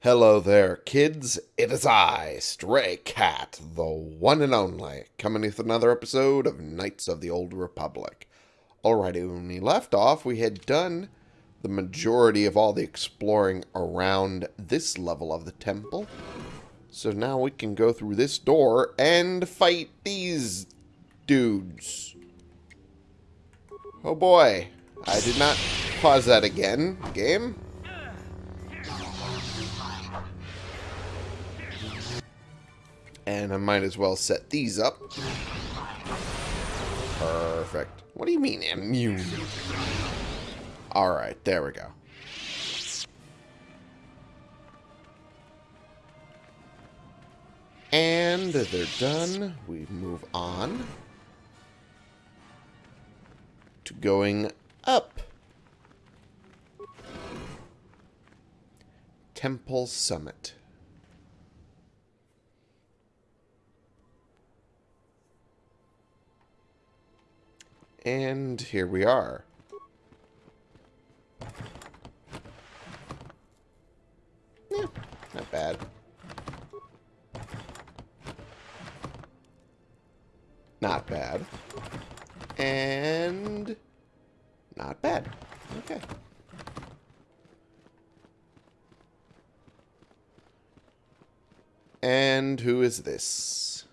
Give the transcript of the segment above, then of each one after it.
Hello there, kids. It is I, Stray Cat, the one and only, coming with another episode of Knights of the Old Republic. Alrighty, when we left off, we had done the majority of all the exploring around this level of the temple. So now we can go through this door and fight these dudes. Oh boy, I did not pause that again, game. And I might as well set these up. Perfect. What do you mean immune? Alright, there we go. And they're done. We move on to going up. Temple Summit. And here we are. Yeah, not bad. Not bad. And not bad. Okay. And who is this?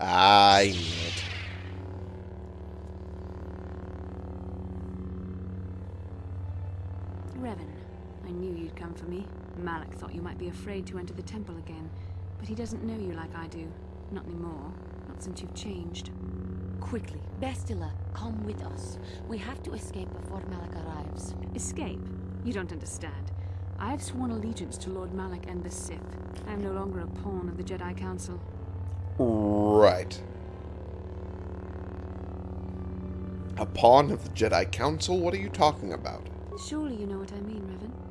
I knew it. Revan, I knew you'd come for me. Malak thought you might be afraid to enter the temple again, but he doesn't know you like I do. Not anymore. Not since you've changed. Quickly, Bastila, come with us. We have to escape before Malak arrives. Escape? You don't understand. I have sworn allegiance to Lord Malak and the Sith. I am no longer a pawn of the Jedi Council. Right. A pawn of the Jedi Council? What are you talking about? Surely you know what I mean, Revan.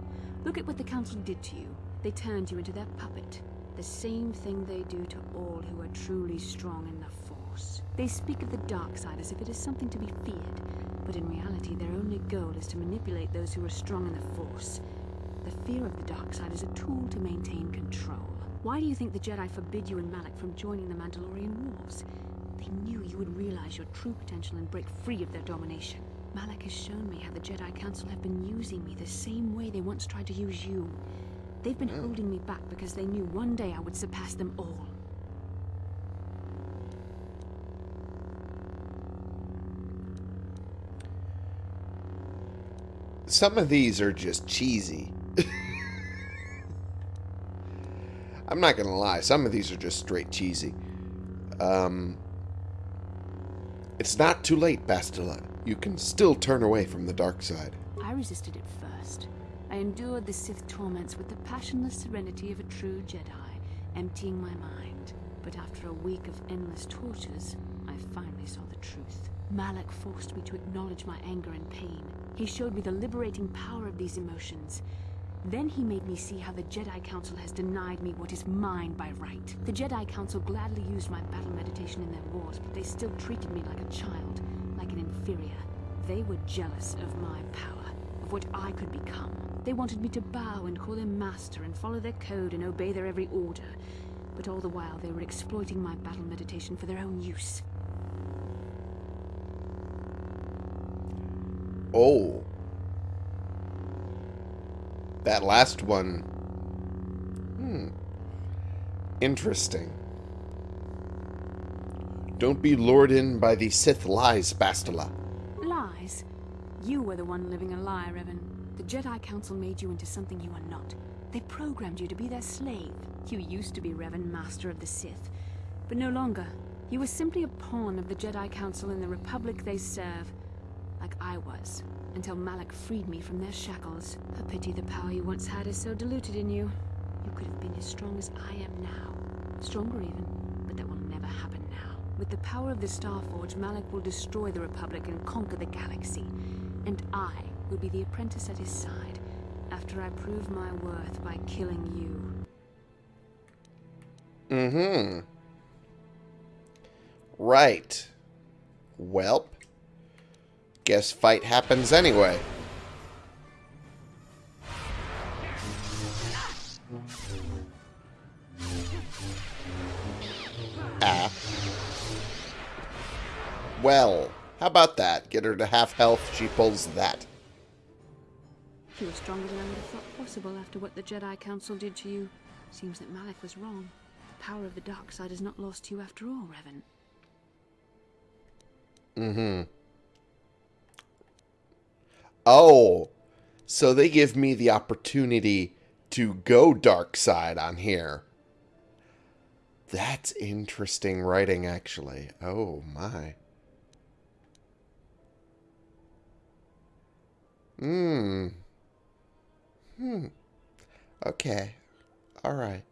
Look at what the Council did to you. They turned you into their puppet. The same thing they do to all who are truly strong in the Force. They speak of the dark side as if it is something to be feared, but in reality their only goal is to manipulate those who are strong in the Force. The fear of the dark side is a tool to maintain control. Why do you think the Jedi forbid you and Malak from joining the Mandalorian Wars? They knew you would realize your true potential and break free of their domination. Malak has shown me how the Jedi Council have been using me the same way they once tried to use you. They've been holding me back because they knew one day I would surpass them all. Some of these are just cheesy. I'm not going to lie. Some of these are just straight cheesy. Um, it's not too late, Bastila. You can still turn away from the dark side. I resisted it first. I endured the Sith torments with the passionless serenity of a true Jedi, emptying my mind. But after a week of endless tortures, I finally saw the truth. Malak forced me to acknowledge my anger and pain. He showed me the liberating power of these emotions. Then he made me see how the Jedi Council has denied me what is mine by right. The Jedi Council gladly used my battle meditation in their wars, but they still treated me like a child, like an inferior. They were jealous of my power, of what I could become. They wanted me to bow and call them master and follow their code and obey their every order. But all the while they were exploiting my battle meditation for their own use. Oh. That last one. Hmm. Interesting. Don't be lured in by the Sith lies, Bastila. Lies? You were the one living a lie, Revan. The Jedi Council made you into something you are not. They programmed you to be their slave. You used to be Revan, Master of the Sith, but no longer. You were simply a pawn of the Jedi Council in the Republic they serve, like I was, until Malak freed me from their shackles. A pity the power you once had is so diluted in you. You could have been as strong as I am now. Stronger even, but that will never happen. With the power of the Starforge, Malak will destroy the Republic and conquer the galaxy. And I will be the apprentice at his side, after I prove my worth by killing you. Mm-hmm. Right. Welp. Guess fight happens anyway. Well, how about that? Get her to half health, she pulls that. You were stronger than I would have thought possible after what the Jedi Council did to you. Seems that Malak was wrong. The power of the dark side is not lost to you after all, Revan. Mm-hmm. Oh, so they give me the opportunity to go dark side on here. That's interesting writing, actually. Oh, my. Hmm. Hmm. Okay. Alright.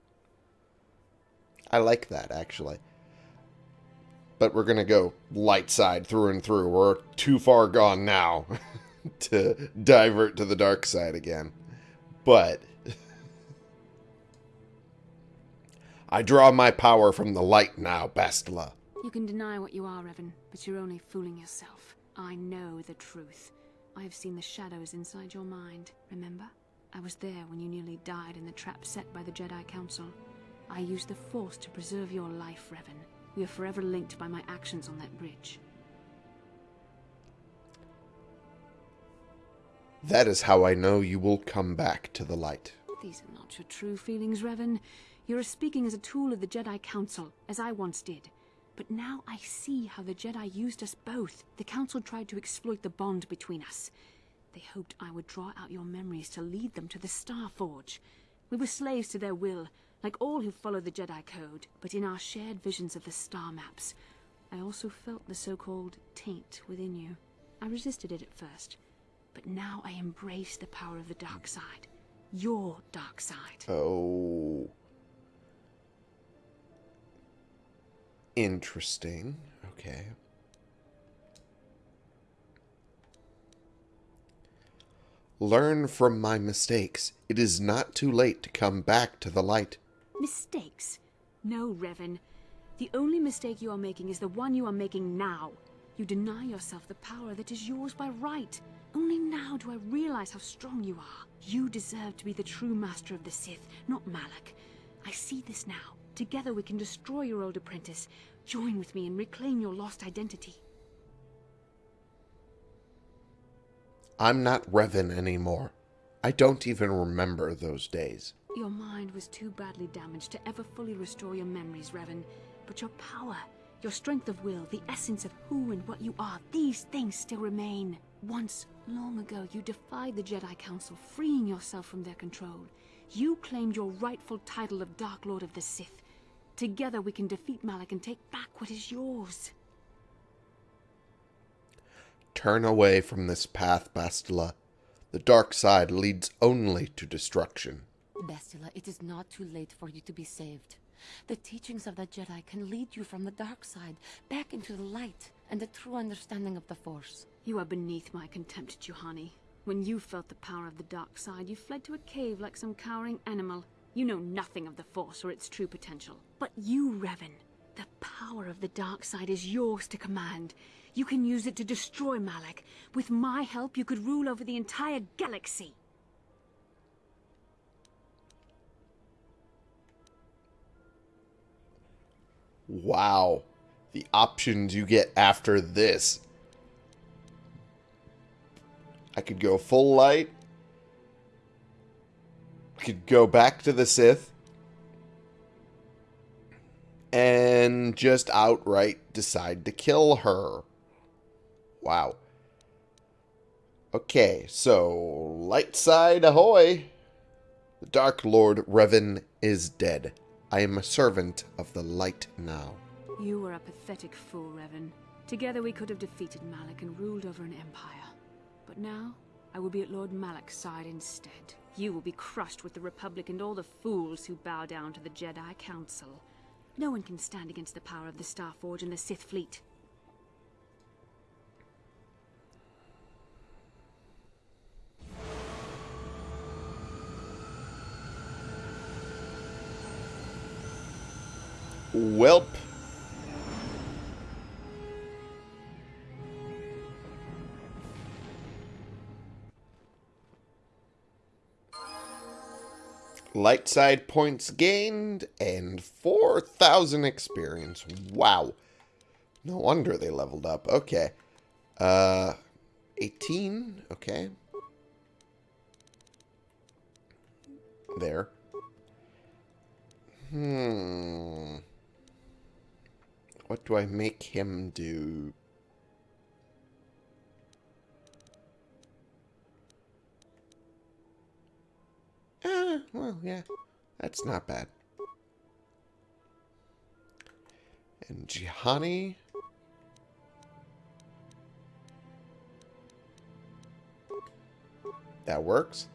I like that, actually. But we're going to go light side through and through. We're too far gone now to divert to the dark side again. But I draw my power from the light now, Bastila. You can deny what you are, Revan, but you're only fooling yourself. I know the truth. I have seen the shadows inside your mind, remember? I was there when you nearly died in the trap set by the Jedi Council. I used the Force to preserve your life, Revan. We are forever linked by my actions on that bridge. That is how I know you will come back to the light. These are not your true feelings, Revan. You are speaking as a tool of the Jedi Council, as I once did. But now I see how the Jedi used us both. The Council tried to exploit the bond between us. They hoped I would draw out your memories to lead them to the Star Forge. We were slaves to their will, like all who follow the Jedi Code, but in our shared visions of the star maps, I also felt the so-called taint within you. I resisted it at first, but now I embrace the power of the dark side. Your dark side. Oh. Interesting. Okay. Learn from my mistakes. It is not too late to come back to the light. Mistakes? No, Revan. The only mistake you are making is the one you are making now. You deny yourself the power that is yours by right. Only now do I realize how strong you are. You deserve to be the true master of the Sith, not Malak. I see this now. Together we can destroy your old apprentice. Join with me and reclaim your lost identity. I'm not Revan anymore. I don't even remember those days. Your mind was too badly damaged to ever fully restore your memories, Revan. But your power, your strength of will, the essence of who and what you are, these things still remain. Once, long ago, you defied the Jedi Council, freeing yourself from their control. You claimed your rightful title of Dark Lord of the Sith. Together we can defeat Malak and take back what is yours. Turn away from this path, Bastila. The dark side leads only to destruction. Bastila, it is not too late for you to be saved. The teachings of the Jedi can lead you from the dark side back into the light and the true understanding of the Force. You are beneath my contempt, Juhani. When you felt the power of the dark side, you fled to a cave like some cowering animal. You know nothing of the Force or its true potential. But you, Revan, the power of the dark side is yours to command. You can use it to destroy Malak. With my help, you could rule over the entire galaxy. Wow. The options you get after this. I could go full light. I could go back to the Sith. And just outright decide to kill her. Wow. Okay, so light side ahoy. The Dark Lord Revan is dead. I am a servant of the light now. You were a pathetic fool, Revan. Together we could have defeated Malak and ruled over an empire. But now, I will be at Lord Malak's side instead. You will be crushed with the Republic and all the fools who bow down to the Jedi Council. No one can stand against the power of the Starforge and the Sith fleet. Welp. Light side points gained and 4,000 experience. Wow. No wonder they leveled up. Okay. Uh, 18. Okay. There. Hmm. What do I make him do? Ah, well, yeah. That's not bad. And Juhani. That works.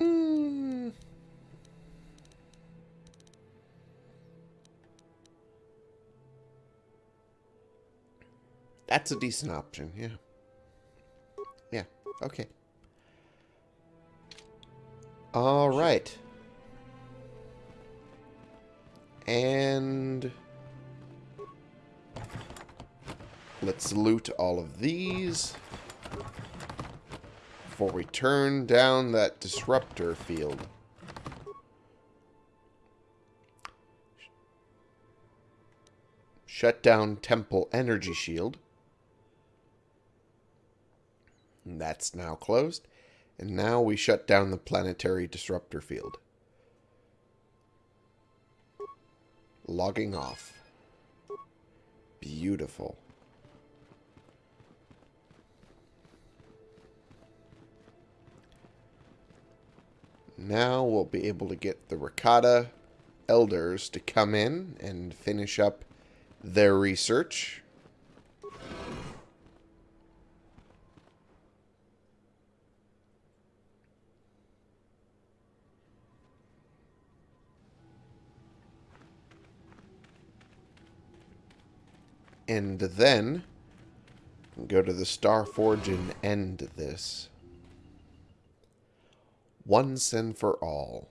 Mm. That's a decent option, yeah. Okay. All right. And let's loot all of these before we turn down that disruptor field. Shut down temple energy shield. That's now closed. And now we shut down the planetary disruptor field. Logging off. Beautiful. Now we'll be able to get the Rakata elders to come in and finish up their research. And then go to the Star Forge and end this. Once and for all.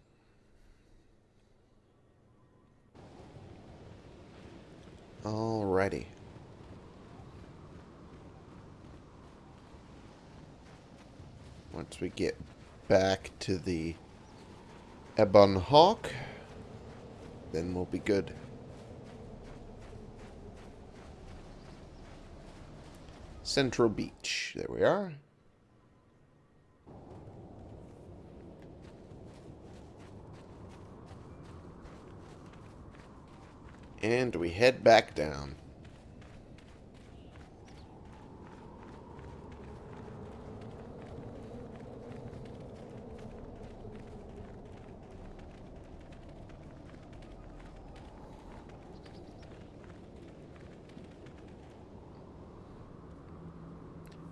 Alrighty. Once we get back to the Ebon Hawk, then we'll be good. Central Beach. There we are. And we head back down.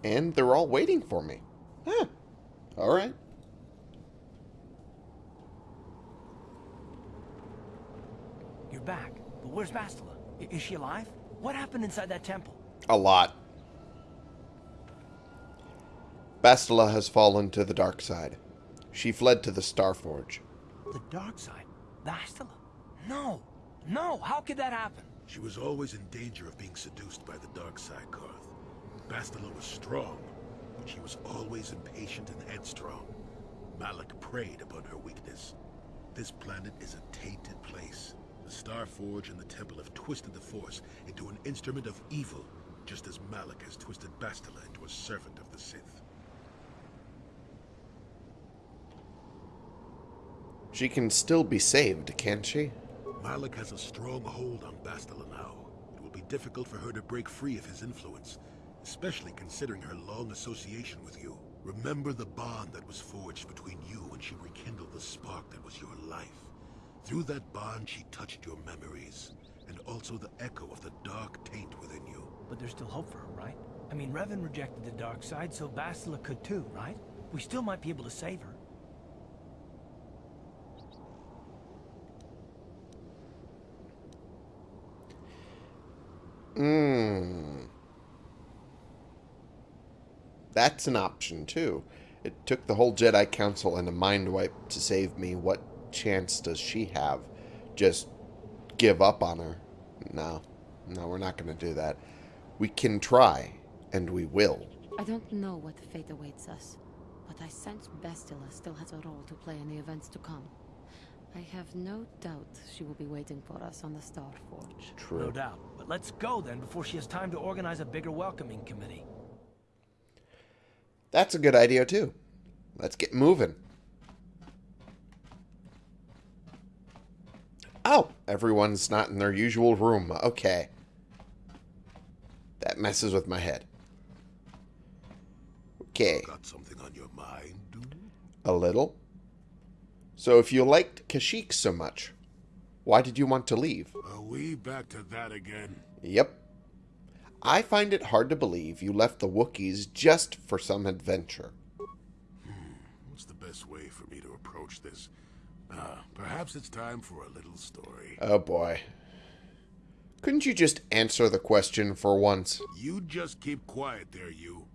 And they're all waiting for me. Huh. All right. You're back. But where's Bastila? Is she alive? What happened inside that temple? A lot. Bastila has fallen to the dark side. She fled to the Starforge. The dark side? Bastila? No! No! How could that happen? She was always in danger of being seduced by the dark side, Carth. Bastila was strong, but she was always impatient and headstrong. Malak preyed upon her weakness. This planet is a tainted place. The Star Forge and the Temple have twisted the Force into an instrument of evil, just as Malak has twisted Bastila into a servant of the Sith. She can still be saved, can't she? Malak has a strong hold on Bastila now. It will be difficult for her to break free of his influence, especially considering her long association with you. Remember the bond that was forged between you when she rekindled the spark that was your life. Through that bond, she touched your memories, and also the echo of the dark taint within you. But there's still hope for her, right? I mean, Revan rejected the dark side, so Bastila could too, right? We still might be able to save her. That's an option, too. It took the whole Jedi Council and a mind wipe to save me. What chance does she have? Just give up on her? No. No, we're not going to do that. We can try, and we will. I don't know what fate awaits us, but I sense Bastila still has a role to play in the events to come. I have no doubt she will be waiting for us on the Star Forge. True. No doubt. But let's go then before she has time to organize a bigger welcoming committee. That's a good idea, too. Let's get moving. Oh, everyone's not in their usual room. Okay. That messes with my head. Okay, Got something on your mind, dude? a little. So if you liked Kashyyyk so much, why did you want to leave? Are we back to that again? Yep. I find it hard to believe you left the Wookiees just for some adventure. What's the best way for me to approach this? Ah, perhaps it's time for a little story. Oh boy. Couldn't you just answer the question for once? You just keep quiet there, you.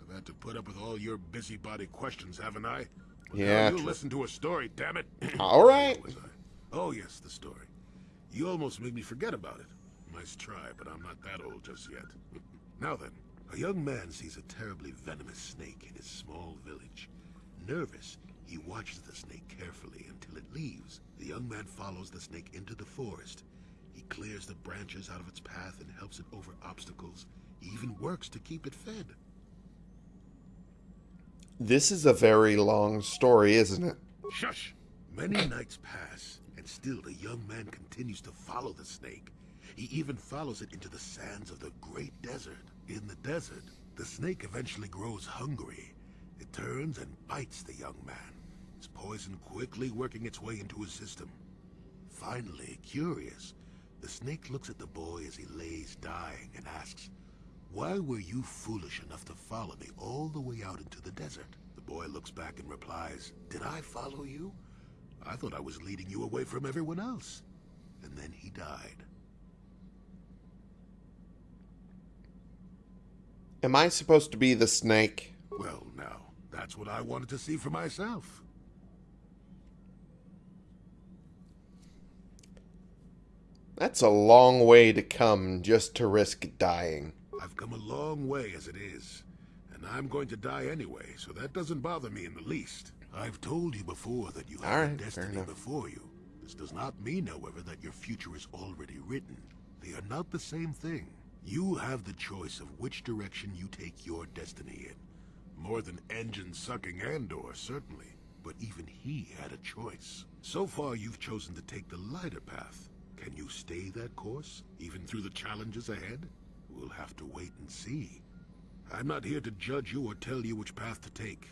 I've had to put up with all your busybody questions, haven't I? Well, Yeah, You listen to a story, damn it. All right. Where was I? Oh yes, the story. You almost made me forget about it. Nice try, but I'm not that old just yet. now then, a young man sees a terribly venomous snake in his small village. Nervous, he watches the snake carefully until it leaves. The young man follows the snake into the forest. He clears the branches out of its path and helps it over obstacles. He even works to keep it fed. This is a very long story, isn't it? Shush! Many nights pass, and still the young man continues to follow the snake. He even follows it into the sands of the great desert. In the desert, the snake eventually grows hungry. It turns and bites the young man, its poison quickly working its way into his system. Finally, curious, the snake looks at the boy as he lays dying and asks, Why were you foolish enough to follow me all the way out into the desert? The boy looks back and replies, Did I follow you? I thought I was leading you away from everyone else. And then he died. Am I supposed to be the snake? Well, now, that's what I wanted to see for myself. That's a long way to come just to risk dying. I've come a long way as it is, and I'm going to die anyway, so that doesn't bother me in the least. I've told you before that you have right, destiny before you. This does not mean, however, that your future is already written. They are not the same thing. You have the choice of which direction you take your destiny in. More than engine sucking Andor, certainly. But even he had a choice. So far, you've chosen to take the lighter path. Can you stay that course, even through the challenges ahead? We'll have to wait and see. I'm not here to judge you or tell you which path to take.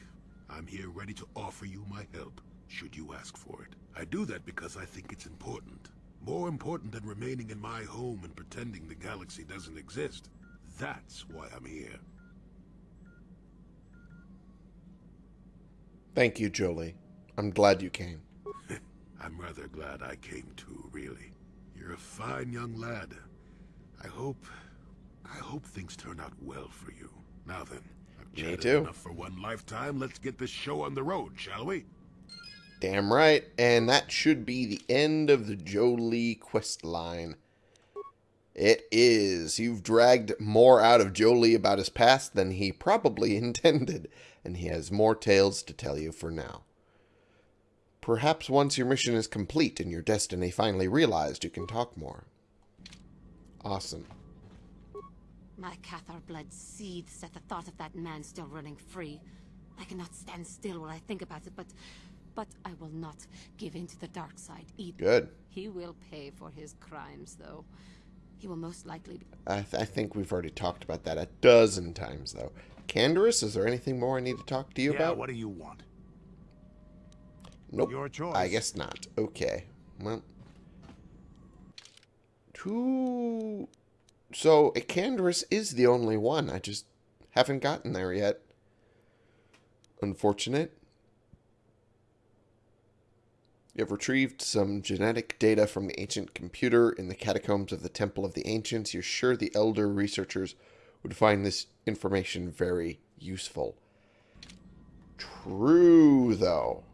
I'm here ready to offer you my help, should you ask for it. I do that because I think it's important. More important than remaining in my home and pretending the galaxy doesn't exist. That's why I'm here. Thank you, Jolee. I'm glad you came. I'm rather glad I came too, really. You're a fine young lad. I hope... I hope things turn out well for you. Now then, I've Me too. enough for one lifetime. Let's get this show on the road, shall we? Damn right. And that should be the end of the Jolee quest line. It is. You've dragged more out of Jolee about his past than he probably intended, and he has more tales to tell you for now. Perhaps once your mission is complete and your destiny finally realized, you can talk more. Awesome. My Cathar blood seethes at the thought of that man still running free. I cannot stand still while I think about it, but... But I will not give in to the dark side either. Good. He will pay for his crimes, though. He will most likely be... I, th- I think we've already talked about that a dozen times, though. Canderous, is there anything more I need to talk to you yeah, about? what do you want? Nope. Your choice. I guess not. Okay. Well. Two. So, a Canderous is the only one. I just haven't gotten there yet. Unfortunate. You have retrieved some genetic data from the ancient computer in the catacombs of the Temple of the Ancients. You're sure the elder researchers would find this information very useful. True, though.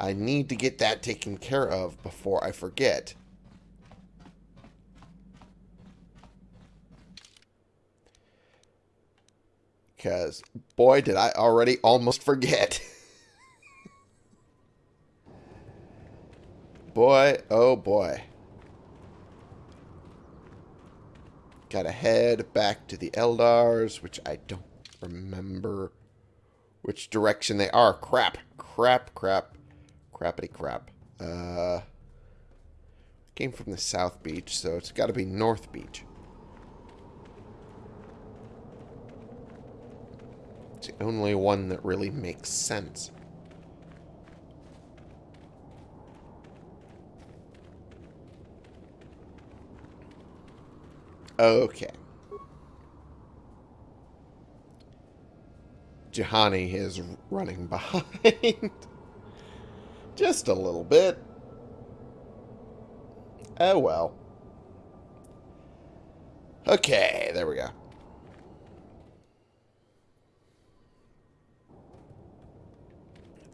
I need to get that taken care of before I forget. Because, boy, did I already almost forget. boy, oh boy. Gotta head back to the Elders, which I don't remember which direction they are. Crap, crap, crap, crappity crap. Uh, came from the South Beach, so it's got to be North Beach. It's the only one that really makes sense. Okay. Juhani is running behind. Just a little bit. Oh well. Okay, there we go.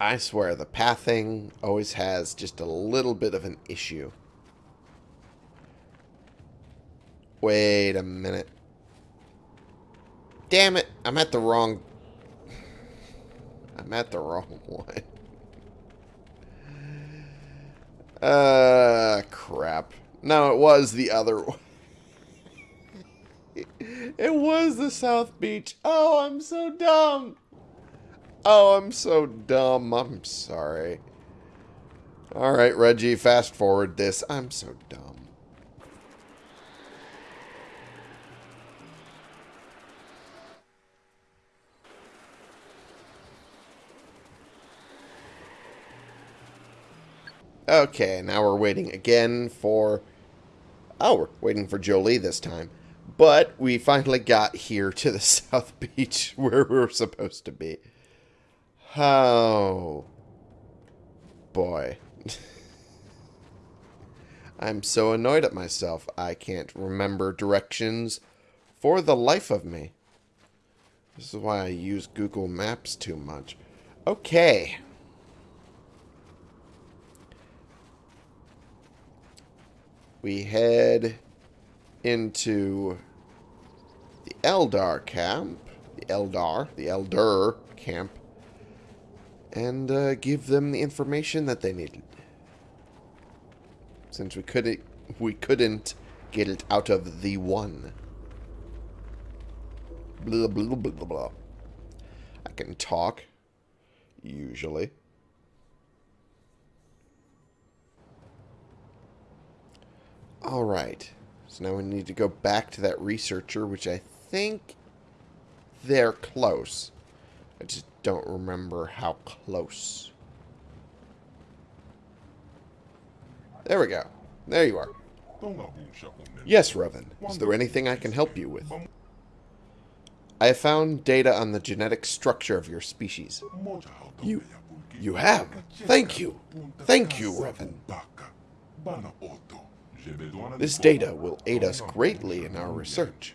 I swear, the pathing always has just a little bit of an issue. Wait a minute. Damn it, I'm at the wrong... I'm at the wrong one. Uh, crap. No, it was the other one. it was the South Beach. Oh, I'm so dumb. Oh, I'm so dumb. I'm sorry. Alright, Reggie, fast forward this. I'm so dumb. Okay, now we're waiting again for... Oh, we're waiting for Jolee this time. But we finally got here to the South Beach where we were supposed to be. Oh. Boy. I'm so annoyed at myself. I can't remember directions for the life of me. This is why I use Google Maps too much. Okay. We head into the Elder camp. The Elder. The Elder camp and uh, give them the information that they needed. Since we couldn't, we couldn't get it out of the one. Blah blah blah blah. I can talk, usually. All right. So now we need to go back to that researcher, which I think they're close. I just don't remember how close. There we go. There you are. Yes, Revan. Is there anything I can help you with? I have found data on the genetic structure of your species. You... you have? Thank you. Thank you, Revan. This data will aid us greatly in our research.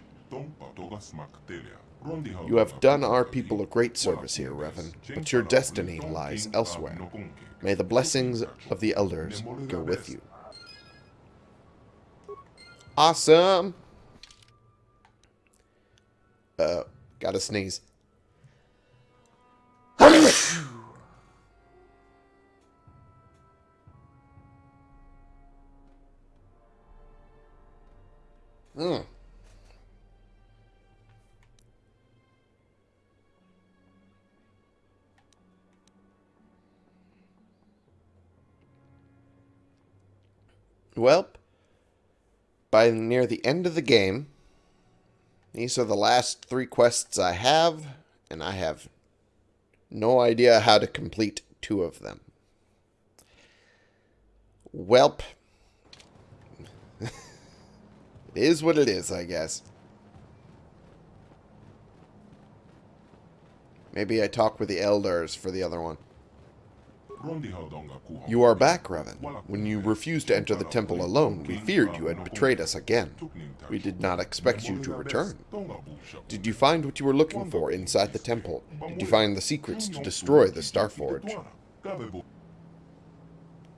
You have done our people a great service here, Revan, but your destiny lies elsewhere. May the blessings of the Elders go with you. Awesome! Uh, gotta sneeze. Well, by near the end of the game, these are the last three quests I have, and I have no idea how to complete two of them. Welp. it is what it is, I guess. Maybe I talk with the elders for the other one. You are back, Revan. When you refused to enter the temple alone, we feared you had betrayed us again. We did not expect you to return. Did you find what you were looking for inside the temple? Did you find the secrets to destroy the Starforge?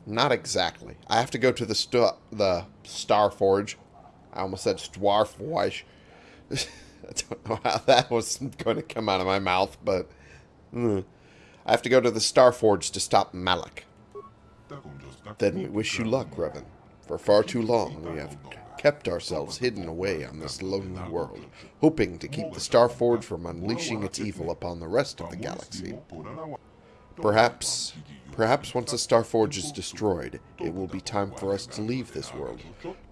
Not exactly. I have to go to the st the Starforge. I almost said Stwarforge. I don't know how that was going to come out of my mouth, but... mm. I have to go to the Starforge to stop Malak. Then we wish you luck, Revan. For far too long we have kept ourselves hidden away on this lonely world, hoping to keep the Starforge from unleashing its evil upon the rest of the galaxy. Perhaps, perhaps once the Starforge is destroyed, it will be time for us to leave this world,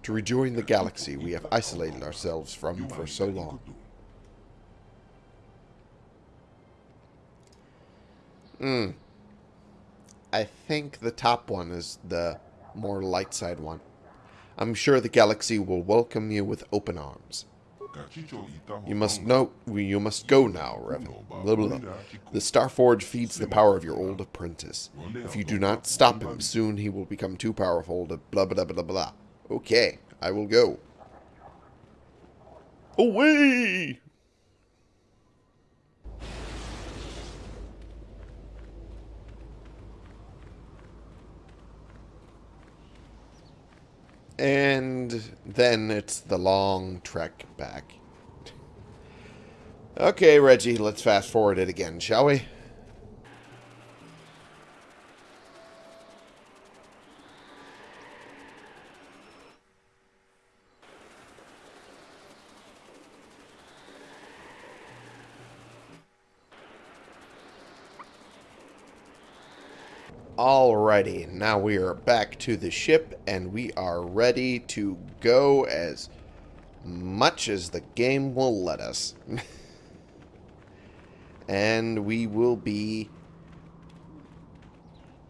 to rejoin the galaxy we have isolated ourselves from for so long. Hmm. I think the top one is the more light side one. I'm sure the galaxy will welcome you with open arms. You must know. You must go now, Revan. Blah, blah, blah. The Starforge feeds the power of your old apprentice. If you do not stop him, soon he will become too powerful to blah blah blah blah. Okay, I will go. Away! And then it's the long trek back. Okay, Reggie, let's fast forward it again, shall we? Alrighty, now we are back to the ship and we are ready to go as much as the game will let us. and we will be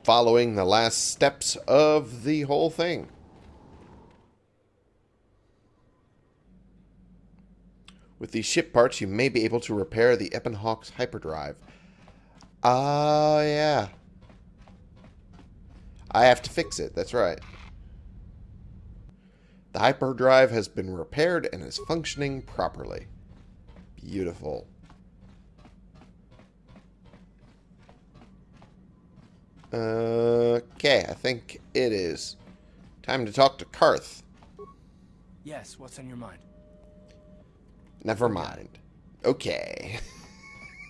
following the last steps of the whole thing. With these ship parts, you may be able to repair the Ebon hyperdrive. Ah, uh, yeah. I have to fix it. That's right. The hyperdrive has been repaired and is functioning properly. Beautiful. Okay, I think it is time to talk to Carth. Yes, what's on your mind? Never mind. Okay.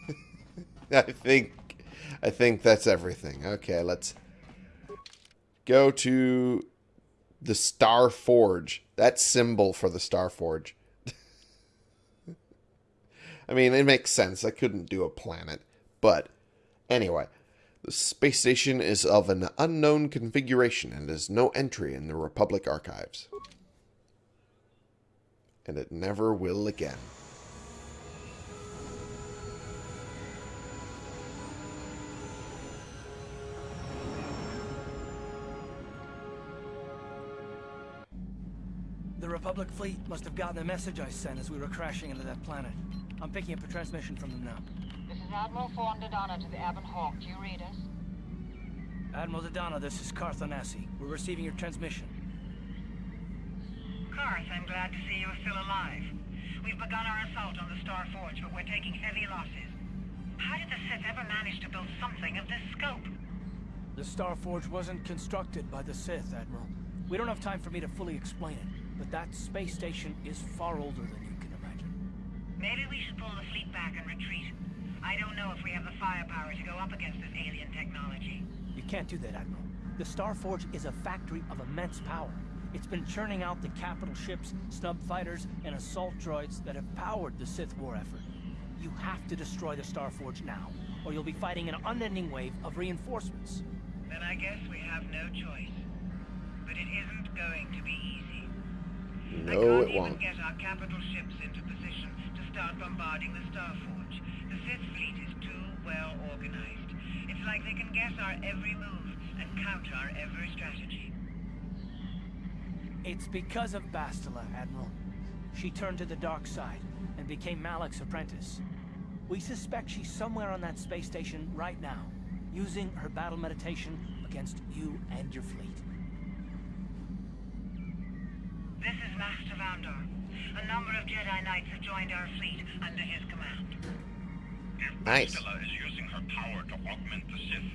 I think I think that's everything. Okay, let's go to the Star Forge. That symbol for the Star Forge. I mean, it makes sense. I couldn't do a planet. But, anyway. The space station is of an unknown configuration and has no entry in the Republic archives. And it never will again. Republic fleet must have gotten the message I sent as we were crashing into that planet. I'm picking up a transmission from them now. This is Admiral Forn Dodonna to the Ebon Hawk. Do you read us? Admiral Dodonna, this is Carth Onasi. We're receiving your transmission. Carth, I'm glad to see you're still alive. We've begun our assault on the Star Forge, but we're taking heavy losses. How did the Sith ever manage to build something of this scope? The Star Forge wasn't constructed by the Sith, Admiral. We don't have time for me to fully explain it. But that space station is far older than you can imagine. Maybe we should pull the fleet back and retreat. I don't know if we have the firepower to go up against this alien technology. You can't do that, Admiral. The Starforge is a factory of immense power. It's been churning out the capital ships, snub fighters, and assault droids that have powered the Sith war effort. You have to destroy the Starforge now, or you'll be fighting an unending wave of reinforcements. Then I guess we have no choice. But it isn't going to be easy. No, it won't. get our capital ships into position to start bombarding the Starforge. The Sith fleet is too well organized. It's like they can guess our every move and counter our every strategy. It's because of Bastila, Admiral. She turned to the dark side and became Malak's apprentice. We suspect she's somewhere on that space station right now, using her battle meditation against you and your fleet. This is Master Vandar. A number of Jedi Knights have joined our fleet under his command. If Nice. Bastila is using her power to augment the Sith,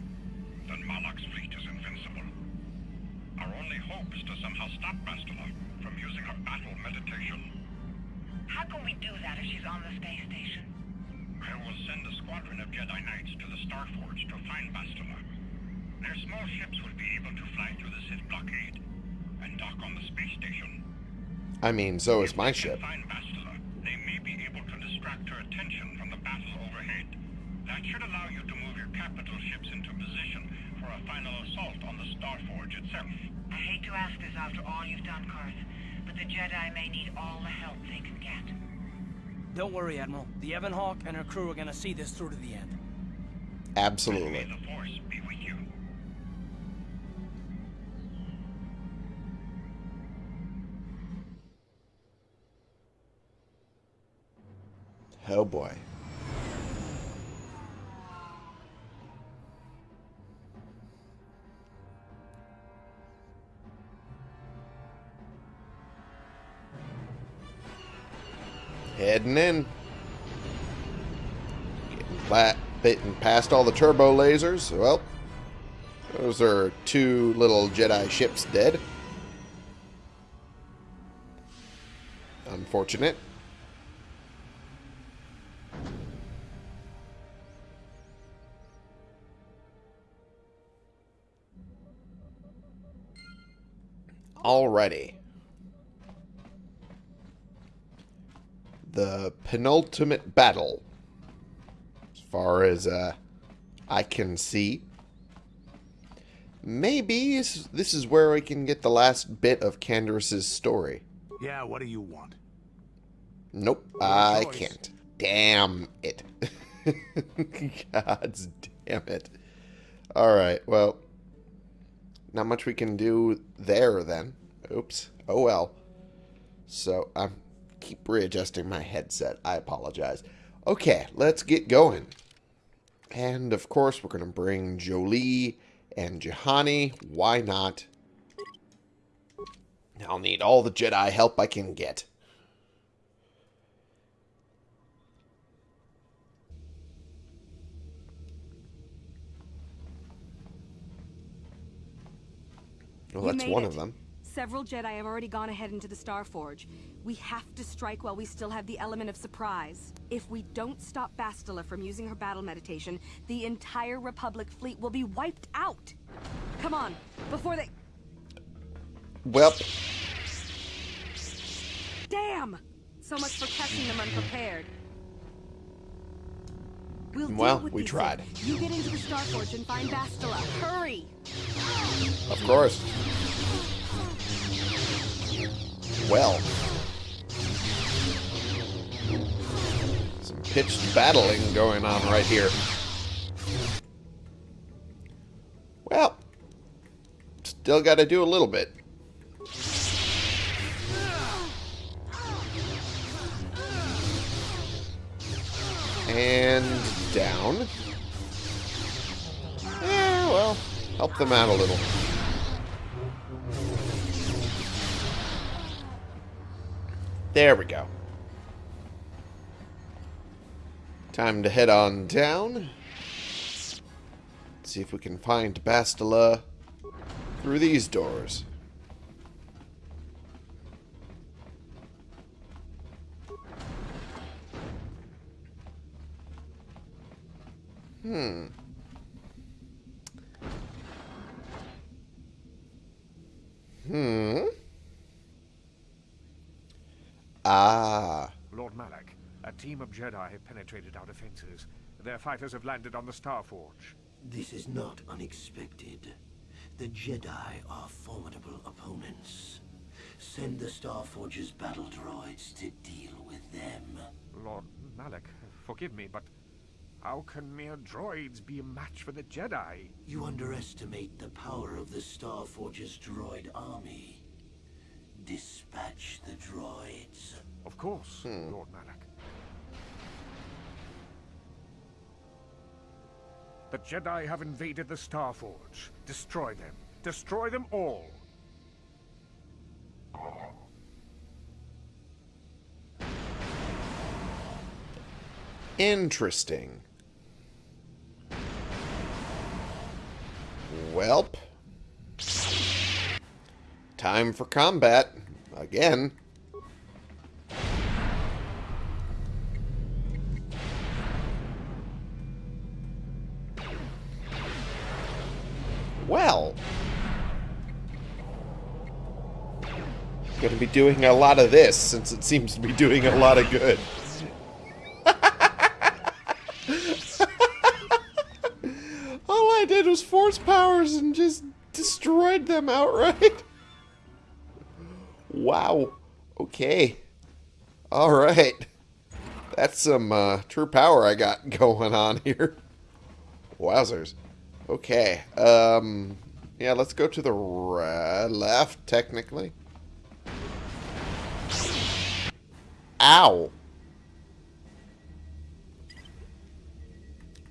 then Malak's fleet is invincible. Our only hope is to somehow stop Bastila from using her battle meditation. How can we do that if she's on the space station? I will send a squadron of Jedi Knights to the Starforge to find Bastila. Their small ships will be able to fly through the Sith blockade and dock on the space station. I mean, so is my ship. can they may be able to distract her attention from the battle overhead. That should allow you to move your capital ships into position for a final assault on the Starforge itself. I hate to ask this after all you've done, Carth, but the Jedi may need all the help they can get. Don't worry, Admiral. The Ebon Hawk and her crew are gonna see this through to the end. May Absolutely. The Force be with you. Oh boy. Heading in. Getting flat, bitten past all the turbo lasers. Well, those are two little Jedi ships dead. Unfortunate. Alrighty. The penultimate battle. As far as uh, I can see. Maybe this this is where we can get the last bit of Canderous's story. Yeah, what do you want? Nope, I choice. can't. Damn it. God's damn it. Alright, well. Not much we can do there then. Oops. Oh well. So, I keep readjusting my headset. I apologize. Okay, let's get going. And, of course, we're going to bring Jolee and Juhani. Why not? I'll need all the Jedi help I can get. Well, that's one it. of them. Several Jedi have already gone ahead into the Star Forge. We have to strike while we still have the element of surprise. If we don't stop Bastila from using her battle meditation, the entire Republic fleet will be wiped out. Come on, before they... Well, Damn! So much for catching them unprepared. We'll Well, we tried. You get into the Star Forge and find Bastila. Hurry! of course. Well. Some pitched battling going on right here. Well, still got to do a little bit. And down. Yeah, well, help them out a little. There we go. Time to head on down. See if we can find Bastila through these doors. Hmm. Hmm. Ah. Lord Malak, a team of Jedi have penetrated our defenses. Their fighters have landed on the Starforge. This is not unexpected. The Jedi are formidable opponents. Send the Starforge's battle droids to deal with them. Lord Malak, forgive me, but how can mere droids be a match for the Jedi? You underestimate the power of the Starforge's droid army. Dispatch the droids. Of course, hmm. Lord Malak. The Jedi have invaded the Starforge. Destroy them. Destroy them all. Interesting. Welp. Time for combat. Again. Well. Going to be doing a lot of this since it seems to be doing a lot of good. All I did was force powers and just destroyed them outright. Okay. Alright. That's some uh, true power I got going on here. Wowzers. Okay. Um, yeah, let's go to the left, technically. Ow.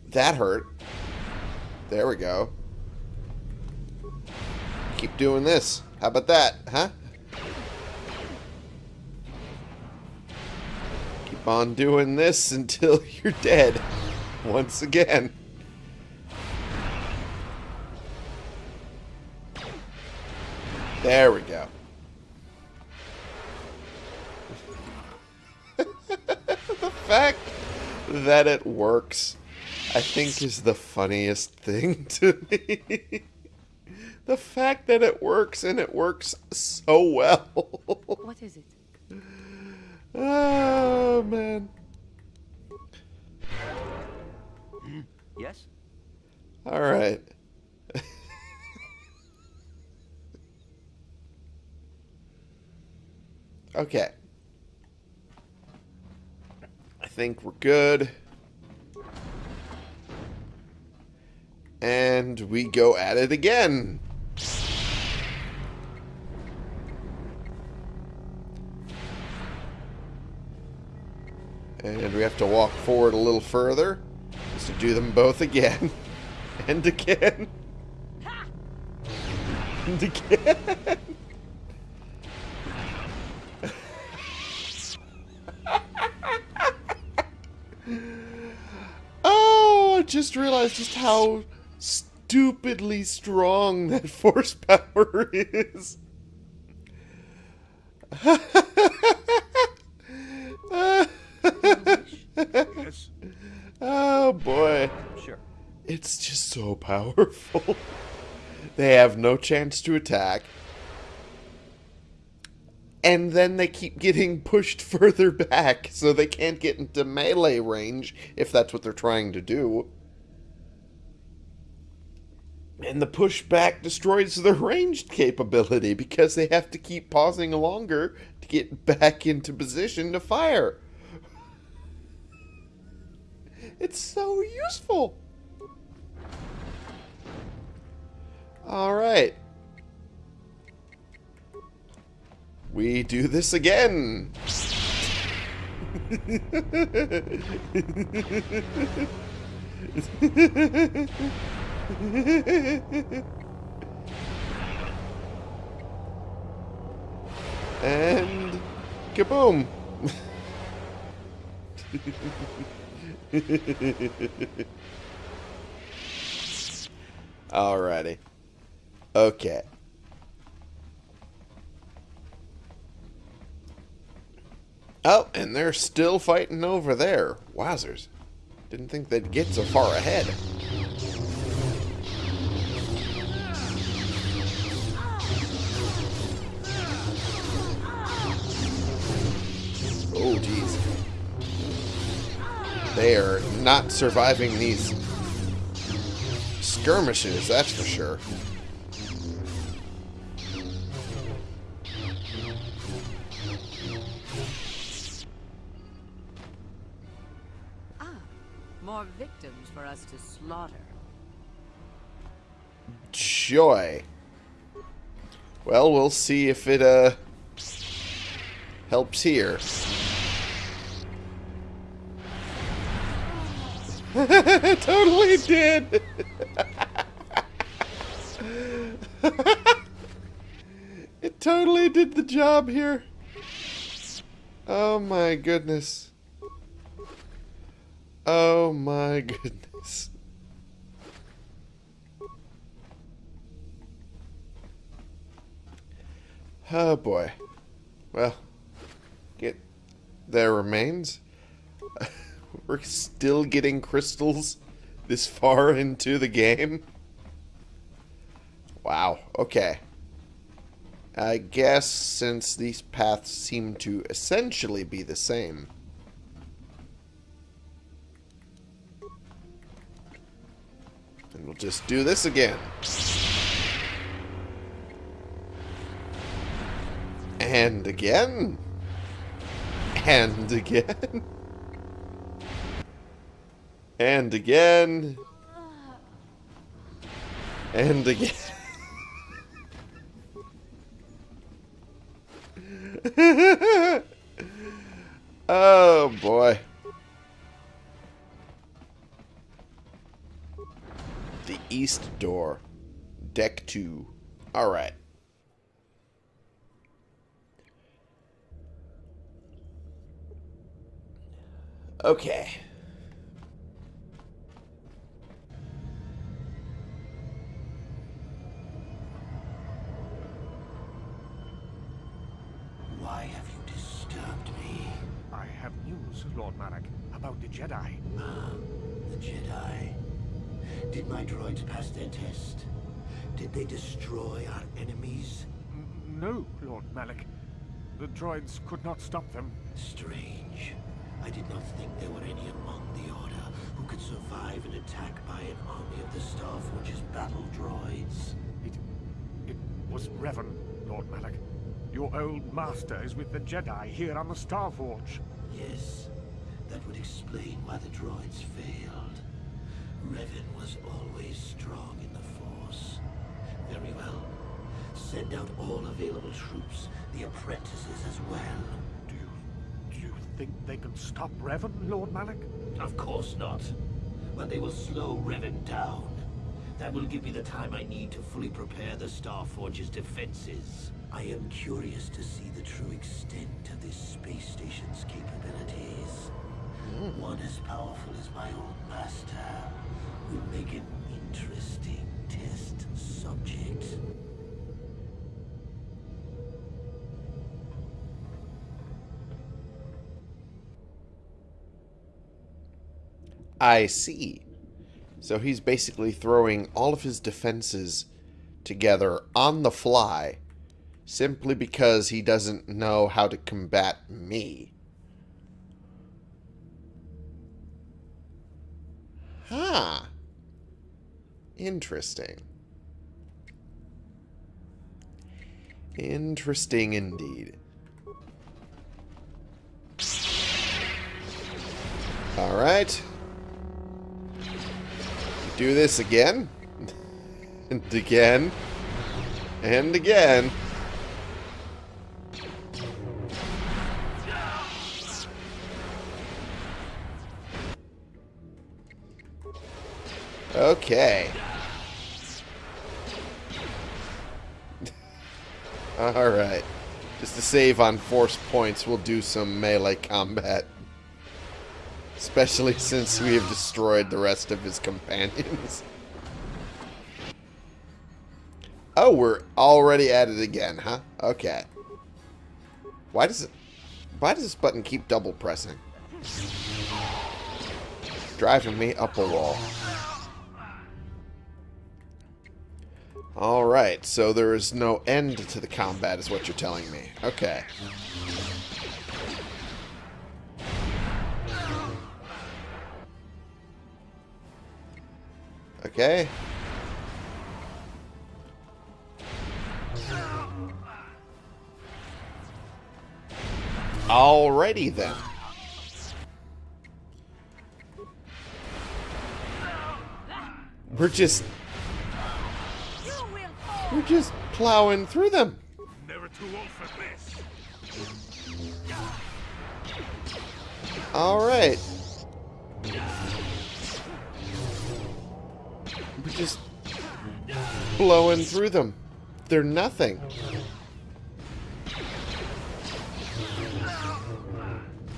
That hurt. There we go. Keep doing this. How about that, huh? On doing this until you're dead. Once again. There we go. the fact that it works, I think, is the funniest thing to me. the fact that it works and it works so well. what is it? Oh, man. Yes? All right. okay. I think we're good. And we go at it again. And we have to walk forward a little further. Just to do them both again. and again. and again. oh, I just realized just how stupidly strong that force power is. yes? Oh boy. Sure. It's just so powerful. they have no chance to attack. And then they keep getting pushed further back, so they can't get into melee range, if that's what they're trying to do. And the pushback destroys their ranged capability, because they have to keep pausing longer to get back into position to fire. It's so useful. All right. We do this again. and kaboom. Alrighty. Okay. Oh, and they're still fighting over there. Wowzers. Didn't think they'd get so far ahead. Oh, jeez. They are not surviving these skirmishes, that's for sure. More victims for us to slaughter. Joy. Well, we'll see if it, uh, helps here. totally did. it totally did the job here. Oh my goodness. Oh my goodness. Oh boy. Well, get their remains. We're still getting crystals this far into the game. Wow, okay. I guess since these paths seem to essentially be the same. We'll just do this again. And again. And again. And again. And again. Deck 2. Alright. Okay. Droids could not stop them. Strange. I did not think there were any among the Order who could survive an attack by an army of the Starforge's battle droids. It... it was Revan, Lord Malak. Your old master is with the Jedi here on the Starforge. Yes, that would explain why the droids failed. Revan was always strong in the Force. Very well. Send out all available troops, the apprentices as well. Do you... do you think they can stop Revan, Lord Malak? Of course not. But they will slow Revan down. That will give me the time I need to fully prepare the Starforge's defenses. I am curious to see the true extent of this space station's capabilities. Hmm. One as powerful as my old master would make an interesting test subject. I see. So he's basically throwing all of his defenses together on the fly simply because he doesn't know how to combat me. Huh. Interesting. Interesting indeed. Alright. Do this again. and again. And again. Okay. Alright. Just to save on force points, we'll do some melee combat. Especially since we have destroyed the rest of his companions. Oh, we're already at it again, huh? Okay. Why does it... Why does this button keep double pressing? Driving me up a wall. Alright, so there is no end to the combat is what you're telling me. Okay. Okay. Alrighty then. We're just... We're just plowing through them. Never too old for this. Alright. Just blowing through them. They're nothing.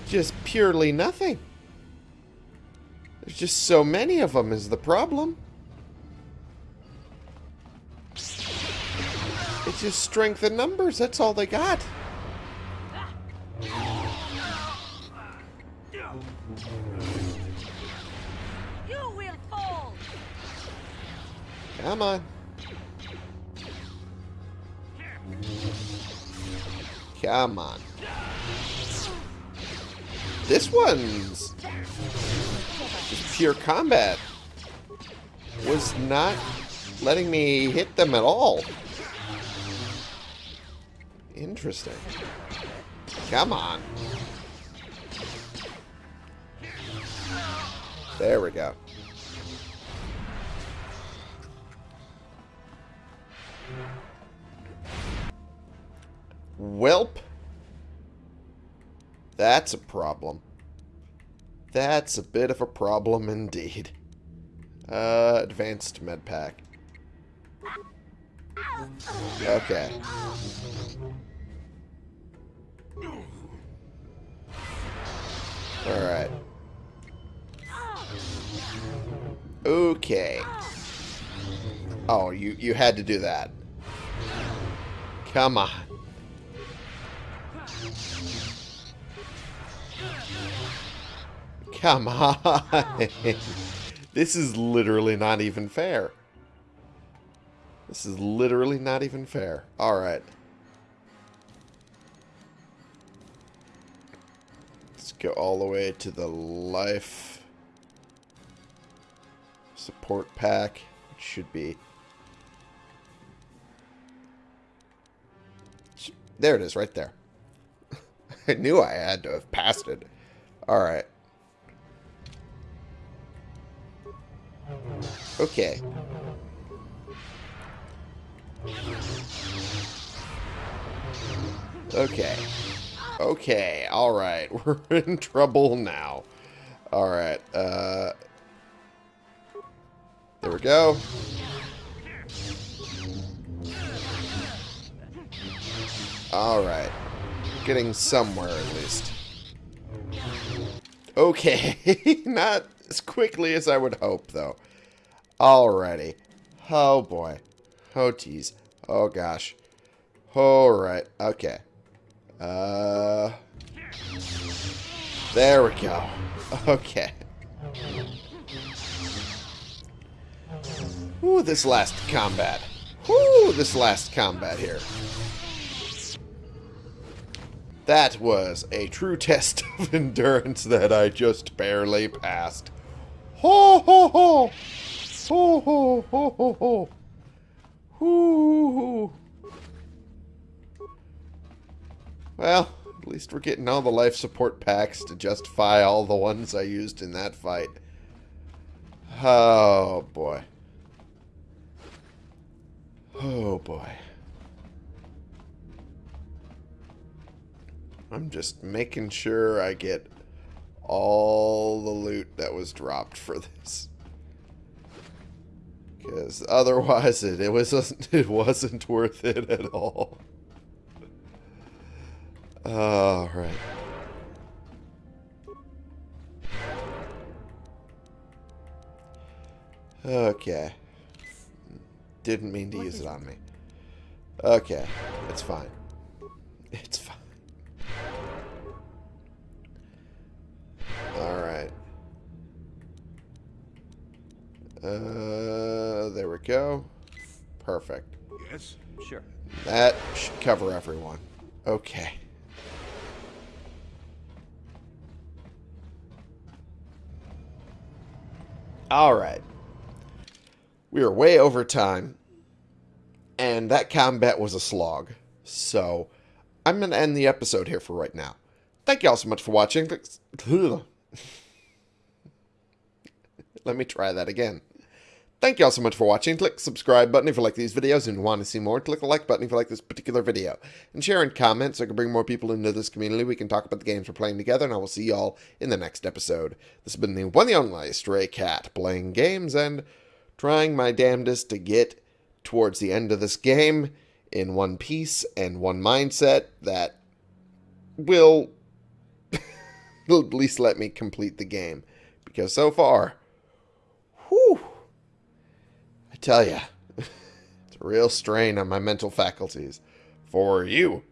Just purely nothing. There's just so many of them is the problem. It's just strength in numbers. That's all they got. Come on. Come on. This one's just pure combat. Was not letting me hit them at all. Interesting. Come on. There we go. Welp. That's a problem. That's a bit of a problem indeed. Uh, advanced med pack. Okay. Alright. Okay. Oh, you, you had to do that. Come on. Come on. this is literally not even fair. This is literally not even fair. Alright. Let's go all the way to the life support pack. It should be... There it is, right there. I knew I had to have passed it. Alright. Okay. Okay. Okay, alright. We're in trouble now. Alright, uh... There we go. Alright. Getting somewhere, at least. Okay. Not as quickly as I would hope, though. Alrighty. Oh, boy. Oh, geez. Oh, gosh. Alright. Okay. Uh... There we go. Okay. Ooh, this last combat. Ooh, this last combat here. That was a true test of endurance that I just barely passed. Ho ho ho! Ho ho ho ho ho! Hoo Well, at least we're getting all the life support packs to justify all the ones I used in that fight. Oh, boy. Oh, boy. I'm just making sure I get all the loot that was dropped for this. Because otherwise it, it wasn't it wasn't worth it at all. All right. Okay. Didn't mean to use it on me. Okay. It's fine. It's fine. Alright. Uh, there we go. Perfect. Yes? Sure. That should cover everyone. Okay. Alright. We are way over time. And that combat was a slog. So, I'm going to end the episode here for right now. Thank you all so much for watching. Let me try that again. Thank you all so much for watching. Click the subscribe button if you like these videos and want to see more. Click the like button if you like this particular video. And share and comment so I can bring more people into this community. We can talk about the games we're playing together, and I will see you all in the next episode. This has been the one and only Stray Cat, playing games and trying my damnedest to get towards the end of this game in one piece and one mindset that will least let me complete the game. Because so far, whew, I tell ya, it's a real strain on my mental faculties. For you.